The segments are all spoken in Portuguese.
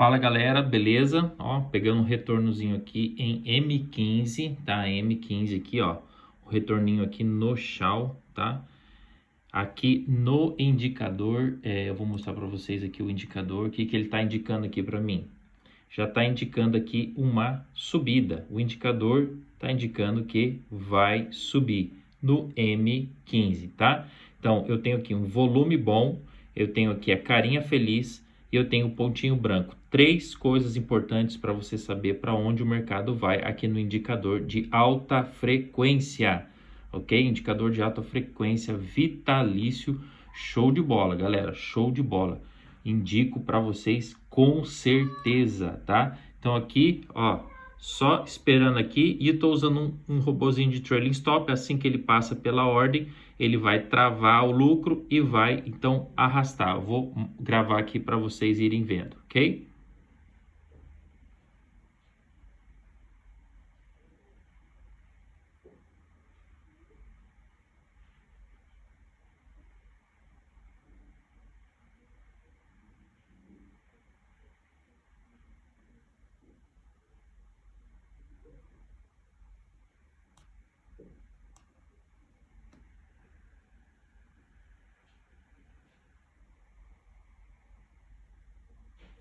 Fala galera, beleza? Ó, pegando um retornozinho aqui em M15, tá? M15 aqui, ó. O retorninho aqui no chão, tá? Aqui no indicador, é, eu vou mostrar para vocês aqui o indicador, o que, que ele está indicando aqui para mim. Já está indicando aqui uma subida. O indicador está indicando que vai subir no M15, tá? Então, eu tenho aqui um volume bom, eu tenho aqui a carinha feliz, e eu tenho o pontinho branco. Três coisas importantes para você saber para onde o mercado vai aqui no indicador de alta frequência, ok? Indicador de alta frequência vitalício, show de bola, galera, show de bola. Indico para vocês com certeza, tá? Então aqui, ó, só esperando aqui e estou usando um, um robozinho de trailing stop, assim que ele passa pela ordem, ele vai travar o lucro e vai então arrastar. Vou gravar aqui para vocês irem vendo, ok?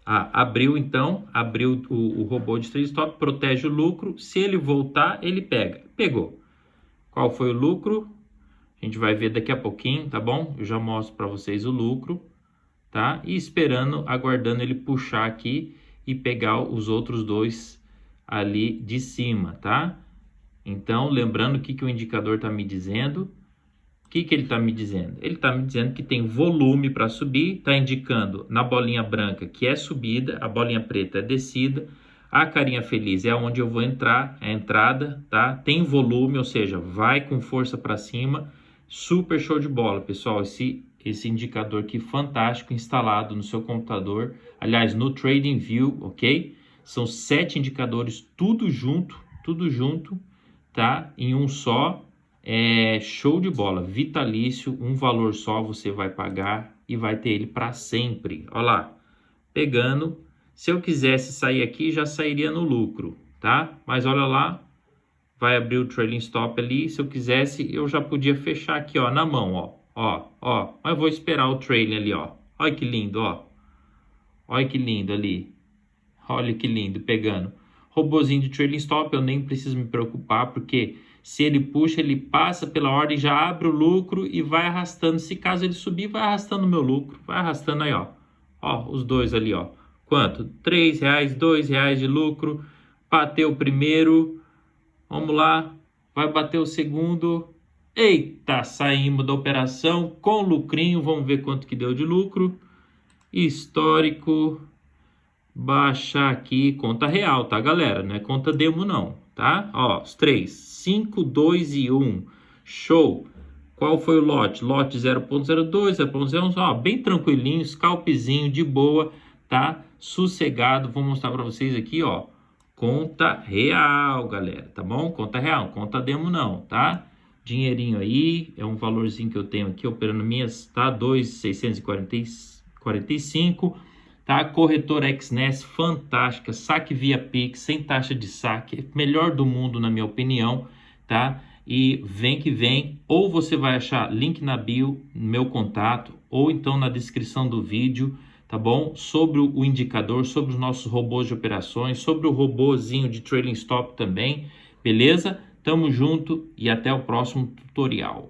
Abriu então, abriu o, o robô de trade stop, protege o lucro. Se ele voltar, ele pega. Pegou. Qual foi o lucro? A gente vai ver daqui a pouquinho, tá bom? Eu já mostro para vocês o lucro, tá? E esperando, aguardando ele puxar aqui e pegar os outros dois ali de cima, tá? Então, lembrando o que, que o indicador está me dizendo, o que, que ele está me dizendo? Ele está me dizendo que tem volume para subir, está indicando na bolinha branca que é subida, a bolinha preta é descida, a carinha feliz é onde eu vou entrar, é a entrada, tá? Tem volume, ou seja, vai com força para cima, super show de bola, pessoal. Esse, esse indicador aqui fantástico instalado no seu computador, aliás, no TradingView, ok? São sete indicadores, tudo junto, tudo junto, tá? Em um só, é show de bola, vitalício, um valor só você vai pagar e vai ter ele para sempre. Olha lá, pegando, se eu quisesse sair aqui, já sairia no lucro, tá? Mas olha lá, vai abrir o trailing stop ali, se eu quisesse, eu já podia fechar aqui, ó, na mão, ó, ó, ó. Mas vou esperar o trailing ali, ó. Olha que lindo, ó. Olha que lindo ali. Olha que lindo, pegando. Robozinho de trailing stop, eu nem preciso me preocupar, porque se ele puxa, ele passa pela ordem, já abre o lucro e vai arrastando. Se caso ele subir, vai arrastando o meu lucro. Vai arrastando aí, ó. Ó, os dois ali, ó. Quanto? Três reais, dois reais de lucro. Bateu o primeiro. Vamos lá. Vai bater o segundo. Eita, saímos da operação com lucrinho. Vamos ver quanto que deu de lucro. Histórico. Baixar aqui, conta real, tá, galera? Não é conta demo, não tá? Ó, os três, 5, 2 e 1. Show! Qual foi o lote? Lote 0.02, 0.01, ó, bem tranquilinho, scalpzinho, de boa, tá? Sossegado, vou mostrar para vocês aqui, ó, conta real, galera, tá bom? Conta real, conta demo não, tá? Dinheirinho aí, é um valorzinho que eu tenho aqui, operando minhas, tá? 2,645, Tá? Corretora XNES, fantástica, saque via Pix, sem taxa de saque, melhor do mundo na minha opinião, tá? E vem que vem, ou você vai achar link na bio, meu contato, ou então na descrição do vídeo, tá bom? Sobre o indicador, sobre os nossos robôs de operações, sobre o robôzinho de trailing stop também, beleza? Tamo junto e até o próximo tutorial.